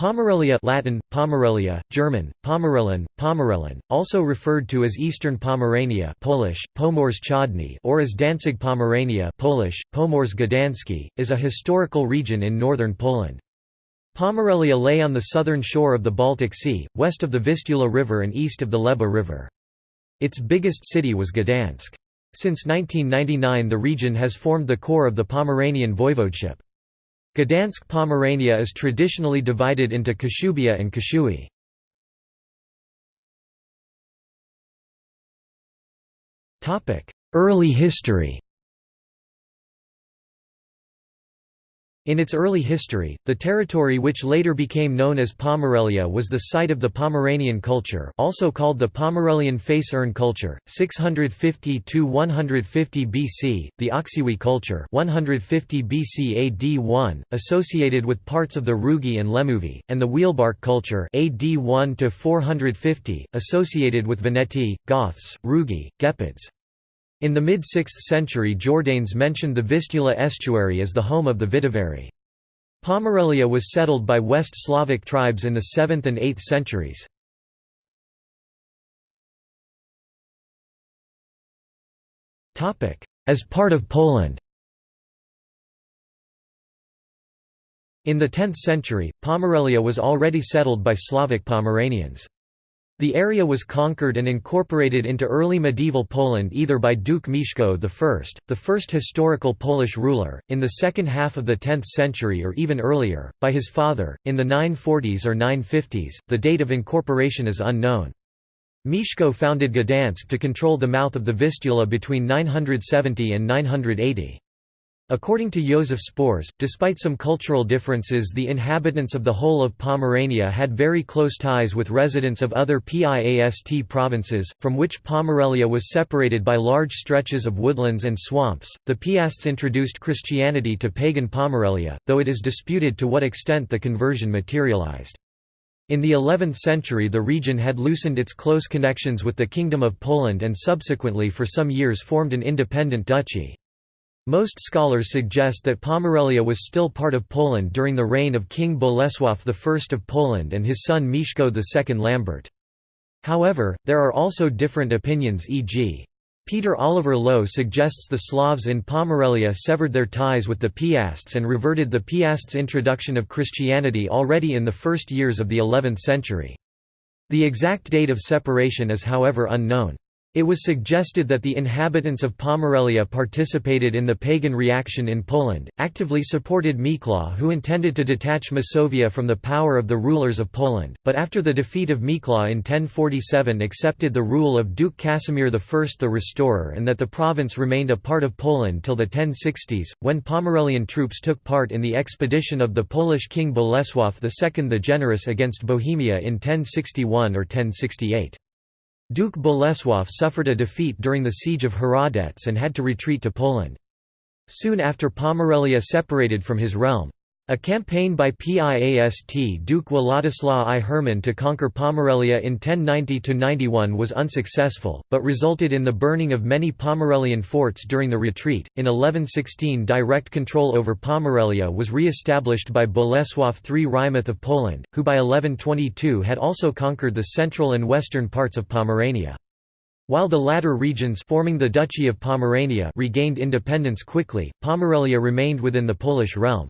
Pomerelia Latin, Pomerelia, German, Pomerellen, Pomerellen, also referred to as Eastern Pomerania Polish, Pomorze Wschodnie or as Danzig Pomerania Polish, Pomorze Gdański, is a historical region in northern Poland. Pomerelia lay on the southern shore of the Baltic Sea, west of the Vistula River and east of the Leba River. Its biggest city was Gdansk. Since 1999 the region has formed the core of the Pomeranian voivodeship. Gdansk Pomerania is traditionally divided into Kashubia and Kashui. Early history In its early history, the territory which later became known as Pomerelia was the site of the Pomeranian culture also called the Pomerelian face urn culture, 650–150 BC, the Oksywie culture 150 BC AD 1, associated with parts of the Rugi and Lemuvi, and the Wielbark culture AD 1–450, associated with Veneti, Goths, Rugi, Gepids. In the mid-6th century Jordanes mentioned the Vistula estuary as the home of the Vidivarii. Pomerelia was settled by West Slavic tribes in the 7th and 8th centuries. As part of Poland In the 10th century, Pomerelia was already settled by Slavic Pomeranians. The area was conquered and incorporated into early medieval Poland either by Duke Mieszko I, the first historical Polish ruler, in the second half of the 10th century or even earlier, by his father, in the 940s or 950s, the date of incorporation is unknown. Mieszko founded Gdansk to control the mouth of the Vistula between 970 and 980. According to Josef Spors, despite some cultural differences the inhabitants of the whole of Pomerania had very close ties with residents of other PIAST provinces, from which Pomerelia was separated by large stretches of woodlands and swamps. The Piasts introduced Christianity to pagan Pomerelia, though it is disputed to what extent the conversion materialized. In the 11th century the region had loosened its close connections with the Kingdom of Poland and subsequently for some years formed an independent duchy. Most scholars suggest that Pomerelia was still part of Poland during the reign of King Bolesław I of Poland and his son Mieszko II Lambert. However, there are also different opinions e.g. Peter Oliver Loew suggests the Slavs in Pomerelia severed their ties with the Piasts and reverted the Piasts' introduction of Christianity already in the first years of the 11th century. The exact date of separation is however unknown. It was suggested that the inhabitants of Pomerelia participated in the pagan reaction in Poland, actively supported Miklaw who intended to detach Masovia from the power of the rulers of Poland, but after the defeat of Miklaw in 1047 accepted the rule of Duke Casimir I the Restorer and that the province remained a part of Poland till the 1060s, when Pomerelian troops took part in the expedition of the Polish king Bolesław II the Generous against Bohemia in 1061 or 1068. Duke Bolesław suffered a defeat during the siege of Hradec and had to retreat to Poland. Soon after Pomerelia separated from his realm. A campaign by Piast Duke Władysław I Herman to conquer Pomerelia in 1090–91 was unsuccessful, but resulted in the burning of many Pomerelian forts during the retreat. In 1116 direct control over Pomerelia was re-established by Bolesław III Wrymouth of Poland, who by 1122 had also conquered the central and western parts of Pomerania. While the latter regions forming the Duchy of Pomerania regained independence quickly, Pomerelia remained within the Polish realm.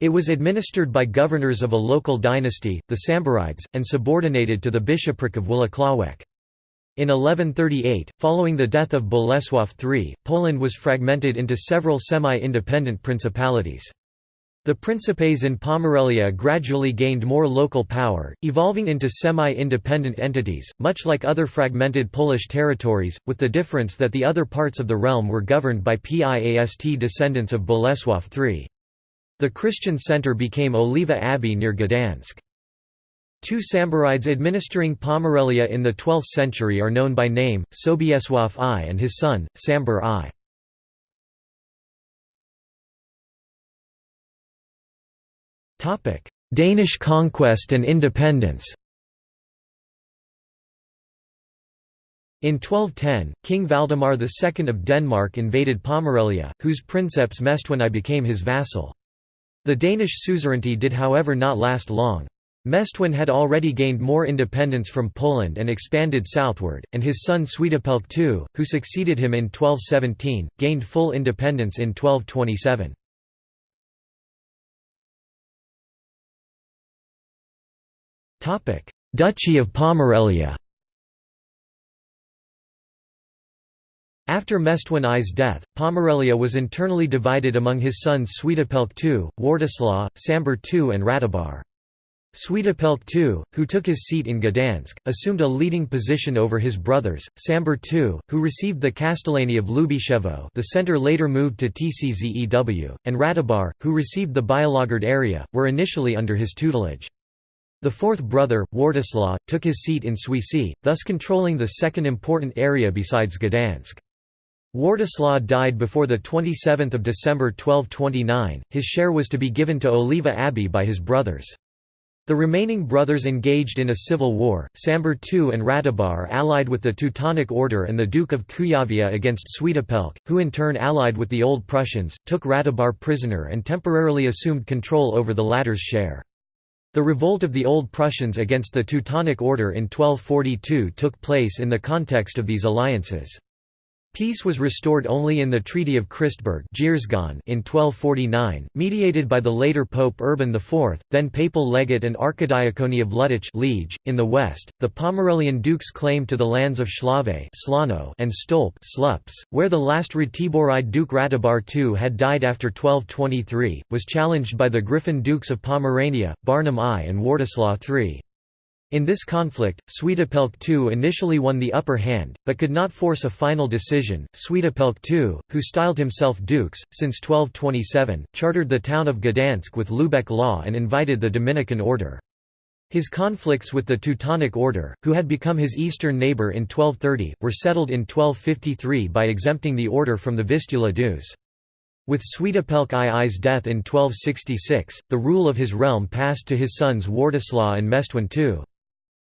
It was administered by governors of a local dynasty, the Samborides, and subordinated to the bishopric of Włocławek. In 1138, following the death of Bolesław III, Poland was fragmented into several semi-independent principalities. The principes in Pomerelia gradually gained more local power, evolving into semi-independent entities, much like other fragmented Polish territories, with the difference that the other parts of the realm were governed by Piast descendants of Bolesław III. The Christian center became Oliva Abbey near Gdansk. Two Samborides administering Pomerelia in the 12th century are known by name, Sobiesław I and his son, Sambor I. Danish conquest and independence In 1210, King Valdemar II of Denmark invaded Pomerelia, whose princeps Mestwin I became his vassal. The Danish suzerainty did however not last long. Mestwin had already gained more independence from Poland and expanded southward, and his son Swetopelk II, who succeeded him in 1217, gained full independence in 1227. Duchy of Pomerelia After Mestwin I's death, Pomerelia was internally divided among his sons Swetopelk II, Wartislaw, Sambor II and Ratibar. Swetopelk II, who took his seat in Gdansk, assumed a leading position over his brothers, Sambor II, who received the Castellany of Lubyszewo the centre later moved to Tczew, and Ratibar, who received the Białogard area, were initially under his tutelage. The fourth brother, Wartislaw, took his seat in Świecie, thus controlling the second important area besides Gdansk. Wartislaw died before 27 December 1229, his share was to be given to Oliva Abbey by his brothers. The remaining brothers engaged in a civil war. Sambor II and Ratibar allied with the Teutonic Order and the Duke of Kuyavia against Swetopelk, who in turn allied with the Old Prussians, took Ratibar prisoner and temporarily assumed control over the latter's share. The revolt of the Old Prussians against the Teutonic Order in 1242 took place in the context of these alliances. Peace was restored only in the Treaty of Christburg in 1249, mediated by the later Pope Urban IV, then papal legate and archidiacony of Luttich .In the west, the Pomerelian dukes claimed to the lands of Schlawe and Stolp Slups, where the last Ratiboride Duke Ratibar II had died after 1223, was challenged by the Griffin Dukes of Pomerania, Barnim I and Wartislaw III. In this conflict, Swetopelk II initially won the upper hand, but could not force a final decision. Swetopelk II, who styled himself dukes, since 1227, chartered the town of Gdansk with Lubeck law and invited the Dominican order. His conflicts with the Teutonic Order, who had become his eastern neighbour in 1230, were settled in 1253 by exempting the order from the Vistula dues. With Swetopelk II's death in 1266, the rule of his realm passed to his sons Wartislaw and Mestwin II.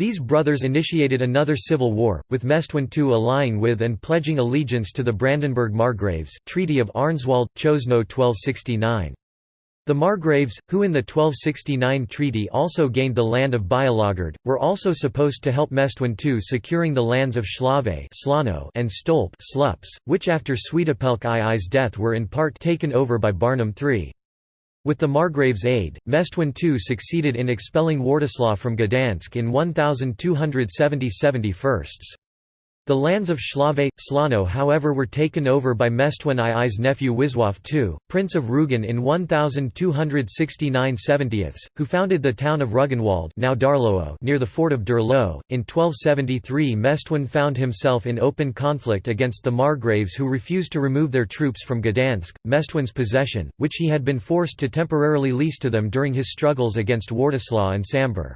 These brothers initiated another civil war, with Mestwin II allying with and pledging allegiance to the Brandenburg Margraves Treaty of Arnswald-Czosno 1269. The Margraves, who in the 1269 treaty also gained the land of Białogard, were also supposed to help Mestwin II securing the lands of Schlawe and Stolp which after Swetopelk II's death were in part taken over by Barnim III. With the Margrave's aid, Mestwin II succeeded in expelling Wartislaw from Gdansk in 1270 firsts. The lands of Schlawe, Slano however were taken over by Mestwin II's nephew Wisław II, Prince of Rugen in 1269 70 who founded the town of Rugenwald now near the fort of Durlo. In 1273 Mestwin found himself in open conflict against the Margraves who refused to remove their troops from Gdansk, Mestwin's possession, which he had been forced to temporarily lease to them during his struggles against Wartislaw and Sambor.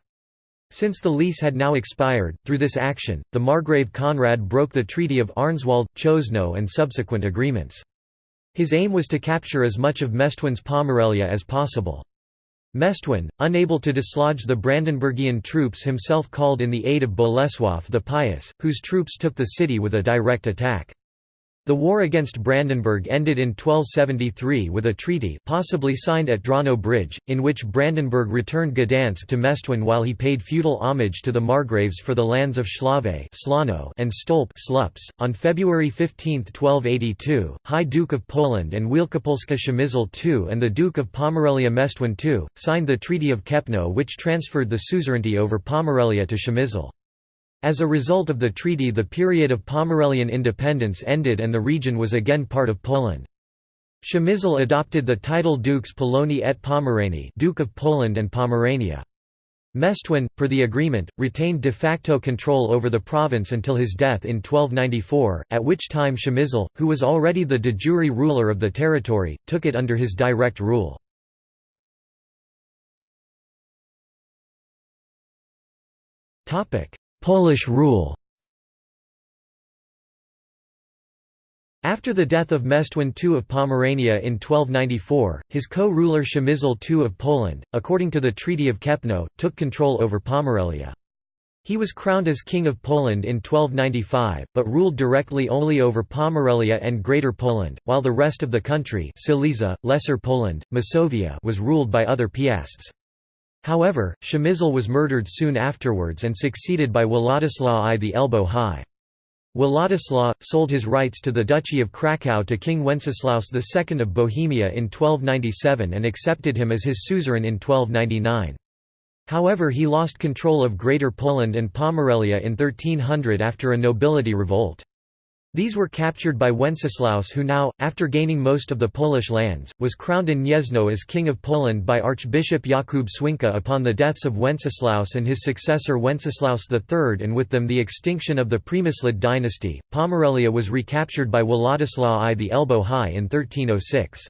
Since the lease had now expired, through this action, the Margrave Conrad broke the Treaty of Arnswald, Chosno and subsequent agreements. His aim was to capture as much of Mestwin's Pomerelia as possible. Mestwin, unable to dislodge the Brandenburgian troops himself called in the aid of Bolesław the Pious, whose troops took the city with a direct attack. The war against Brandenburg ended in 1273 with a treaty possibly signed at Drano Bridge, in which Brandenburg returned Gdansk to Mestwin while he paid feudal homage to the Margraves for the lands of Schlawe and Stolp .On February 15, 1282, High Duke of Poland and Wielkopolska Przemysl II and the Duke of Pomerelia Mestwin II, signed the Treaty of Kępno which transferred the suzerainty over Pomerelia to Przemysl. As a result of the treaty the period of Pomerelian independence ended and the region was again part of Poland. Przemysl adopted the title Dukes Polonii et Pomeranii Duke of Poland and Pomerania. Mestwin, per the agreement, retained de facto control over the province until his death in 1294, at which time Przemysl, who was already the de jure ruler of the territory, took it under his direct rule. Polish rule After the death of Mestwin II of Pomerania in 1294, his co-ruler Przemysl II of Poland, according to the Treaty of Kępno, took control over Pomerelia. He was crowned as King of Poland in 1295, but ruled directly only over Pomerelia and Greater Poland, while the rest of the country Silesia, Lesser Poland, Masovia was ruled by other piasts. However, Przemysl was murdered soon afterwards and succeeded by Władysław I the Elbow High. Władysław, sold his rights to the Duchy of Krakow to King Wenceslaus II of Bohemia in 1297 and accepted him as his suzerain in 1299. However he lost control of Greater Poland and Pomerelia in 1300 after a nobility revolt. These were captured by Wenceslaus who now, after gaining most of the Polish lands, was crowned in Gniezno as King of Poland by Archbishop Jakub Swinka upon the deaths of Wenceslaus and his successor Wenceslaus III and with them the extinction of the Przemyslid dynasty. Pomerelia was recaptured by Władysław I the Elbow High in 1306.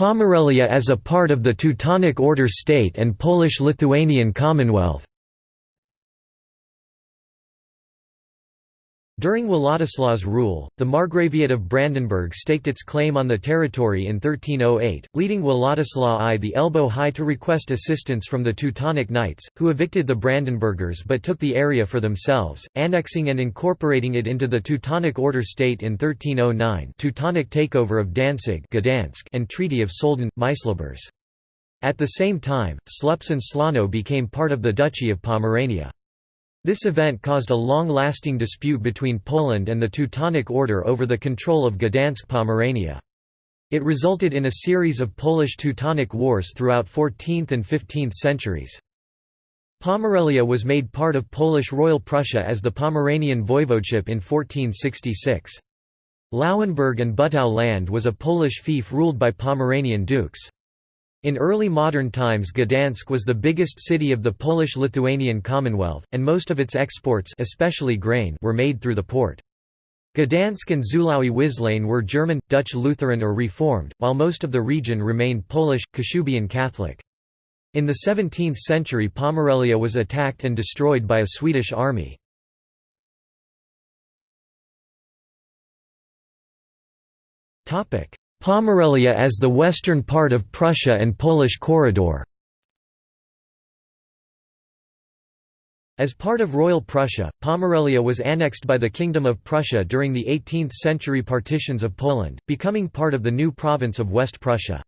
Pomerelia as a part of the Teutonic Order state and Polish-Lithuanian Commonwealth During Władysław's rule, the Margraviate of Brandenburg staked its claim on the territory in 1308, leading Władysław I the Elbow High to request assistance from the Teutonic Knights, who evicted the Brandenburgers but took the area for themselves, annexing and incorporating it into the Teutonic Order state in 1309 Teutonic takeover of Danzig Gdansk and Treaty of Soldin, Myślibórz. At the same time, Słupsk and Slano became part of the Duchy of Pomerania. This event caused a long-lasting dispute between Poland and the Teutonic Order over the control of Gdansk Pomerania. It resulted in a series of Polish-Teutonic wars throughout 14th and 15th centuries. Pomerelia was made part of Polish Royal Prussia as the Pomeranian Voivodeship in 1466. Lauenburg and Butow land was a Polish fief ruled by Pomeranian dukes. In early modern times Gdansk was the biggest city of the Polish-Lithuanian Commonwealth, and most of its exports especially grain were made through the port. Gdansk and Żuławy Wiślane were German, Dutch Lutheran or Reformed, while most of the region remained Polish, Kashubian Catholic. In the 17th century Pomerelia was attacked and destroyed by a Swedish army. Pomerelia as the western part of Prussia and Polish corridor As part of Royal Prussia, Pomerelia was annexed by the Kingdom of Prussia during the 18th-century partitions of Poland, becoming part of the new province of West Prussia.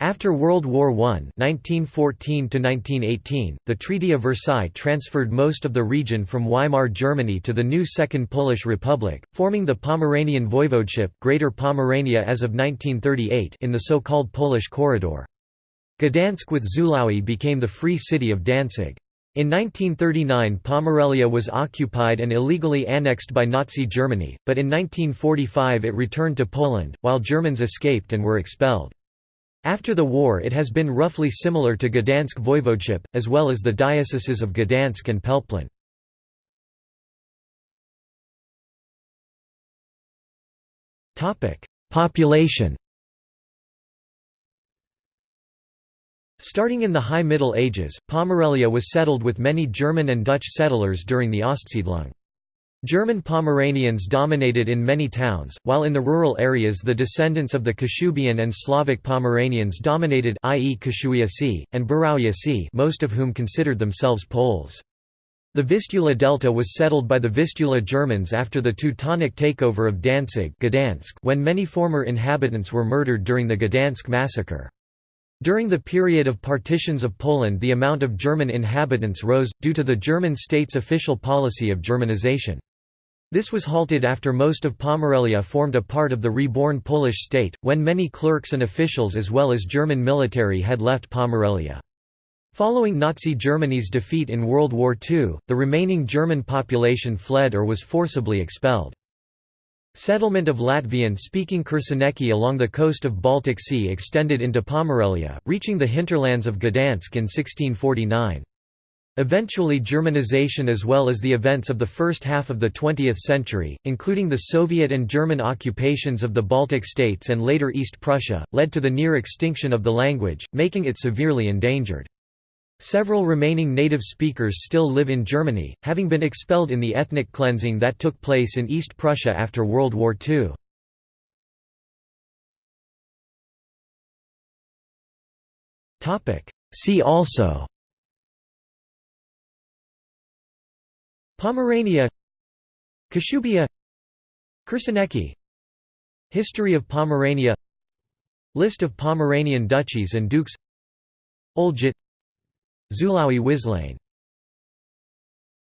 After World War I (1914–1918), the Treaty of Versailles transferred most of the region from Weimar Germany to the new Second Polish Republic, forming the Pomeranian Voivodeship Greater Pomerania as of 1938 in the so-called Polish Corridor. Gdansk with Żuławy became the Free City of Danzig. In 1939 Pomerelia was occupied and illegally annexed by Nazi Germany, but in 1945 it returned to Poland, while Germans escaped and were expelled. After the war it has been roughly similar to Gdansk voivodeship, as well as the dioceses of Gdansk and Pelplin. Population Starting in the High Middle Ages, Pomerelia was settled with many German and Dutch settlers during the Ostsiedlung. German Pomeranians dominated in many towns, while in the rural areas the descendants of the Kashubian and Slavic Pomeranians dominated i.e. Kashuiasi, and Burawiasi most of whom considered themselves Poles. The Vistula Delta was settled by the Vistula Germans after the Teutonic takeover of Danzig Gdansk when many former inhabitants were murdered during the Gdansk massacre. During the period of partitions of Poland the amount of German inhabitants rose, due to the German state's official policy of Germanization. This was halted after most of Pomerelia formed a part of the reborn Polish state, when many clerks and officials as well as German military had left Pomerelia. Following Nazi Germany's defeat in World War II, the remaining German population fled or was forcibly expelled. Settlement of Latvian-speaking Kursenieki along the coast of Baltic Sea extended into Pomerelia, reaching the hinterlands of Gdansk in 1649. Eventually Germanization as well as the events of the first half of the 20th century, including the Soviet and German occupations of the Baltic states and later East Prussia, led to the near extinction of the language, making it severely endangered. Several remaining native speakers still live in Germany, having been expelled in the ethnic cleansing that took place in East Prussia after World War II. See also Pomerania Kashubia Kursenieki History of Pomerania List of Pomeranian duchies and dukes Olgit Żuławy Wiślane